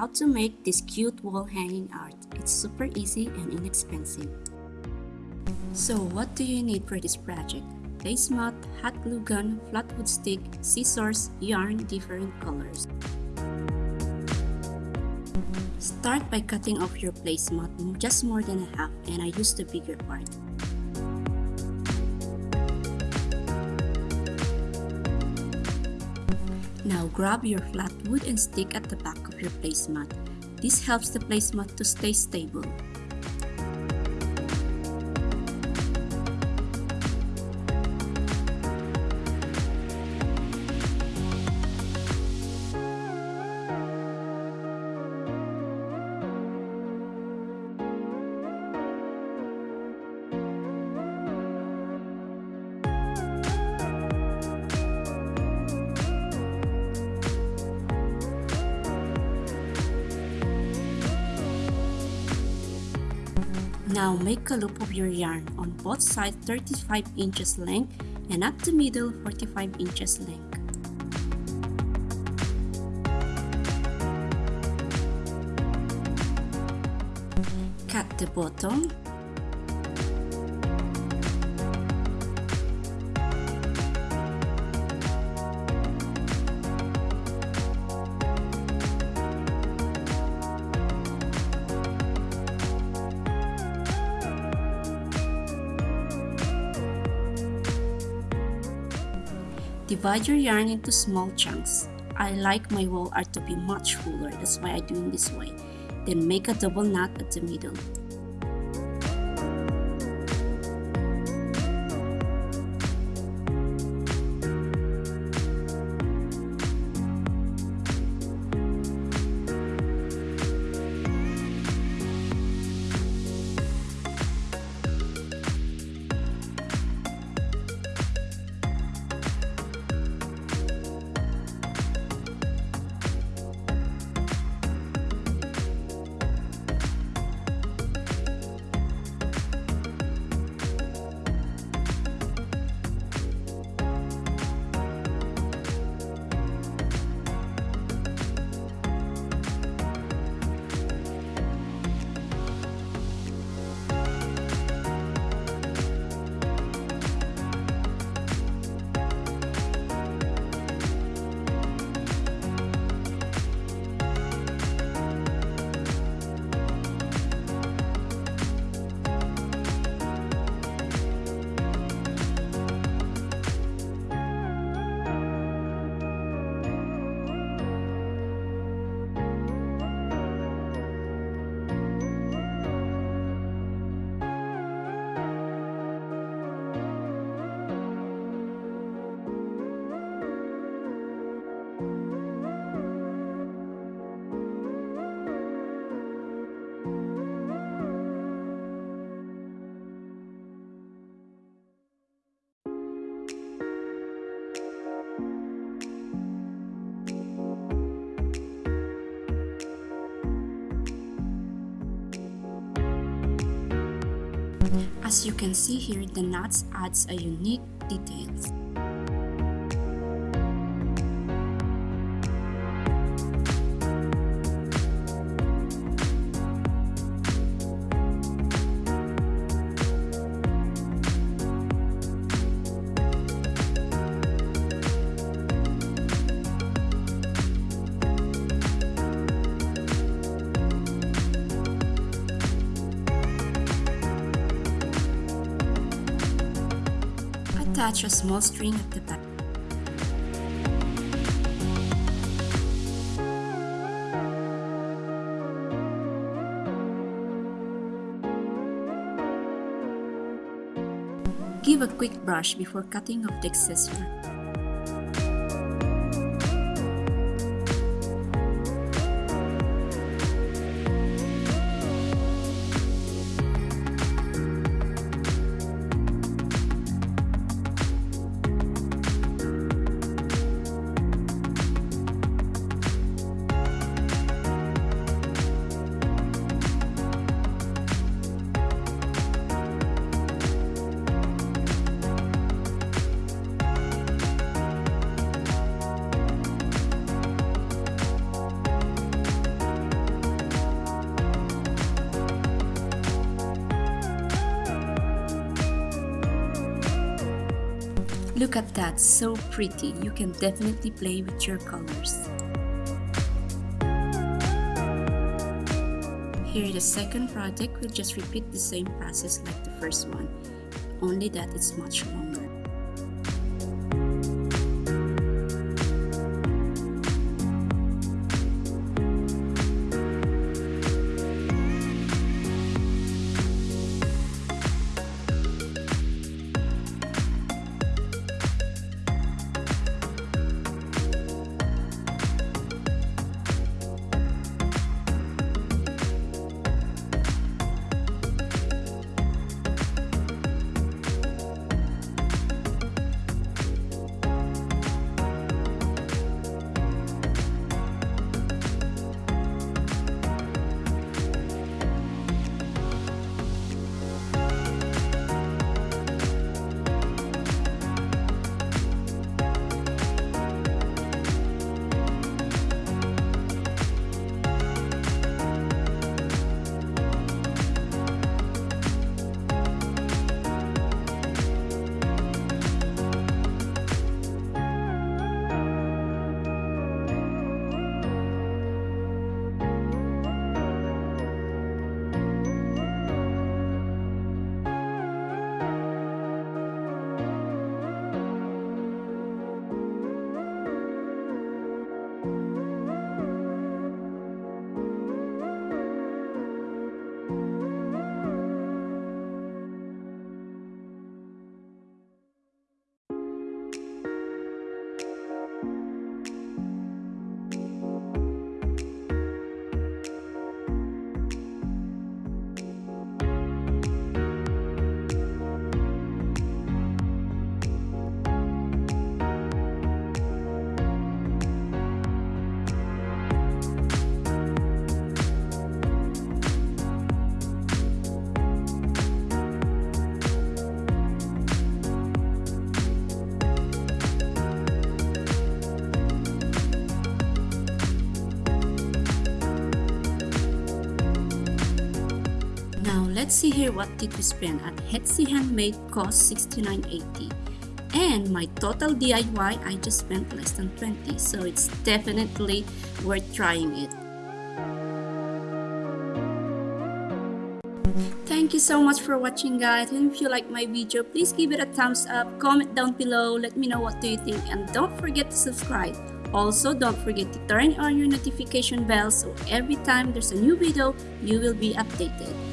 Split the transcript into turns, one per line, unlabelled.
how to make this cute wall hanging art. It's super easy and inexpensive. So what do you need for this project? Placemat, hot glue gun, flat wood stick, scissors, yarn, different colors. Start by cutting off your placemat just more than a half and I used the bigger part. Now grab your flat wood and stick at the back of your placemat. This helps the placemat to stay stable. Now make a loop of your yarn on both sides 35 inches length and at the middle 45 inches length. Cut the bottom Divide your yarn into small chunks. I like my wall art to be much fuller, that's why I do it this way. Then make a double knot at the middle. As you can see here, the knots adds a unique details. Attach a small string at the back. Give a quick brush before cutting off the excess Look at that, so pretty. You can definitely play with your colors. Here the second project we'll just repeat the same process like the first one, only that it's much longer. Let's see here what did we spend at Etsy Handmade cost $69.80 and my total DIY I just spent less than 20 so it's definitely worth trying it. Thank you so much for watching guys and if you like my video please give it a thumbs up, comment down below, let me know what do you think and don't forget to subscribe. Also, don't forget to turn on your notification bell so every time there's a new video, you will be updated.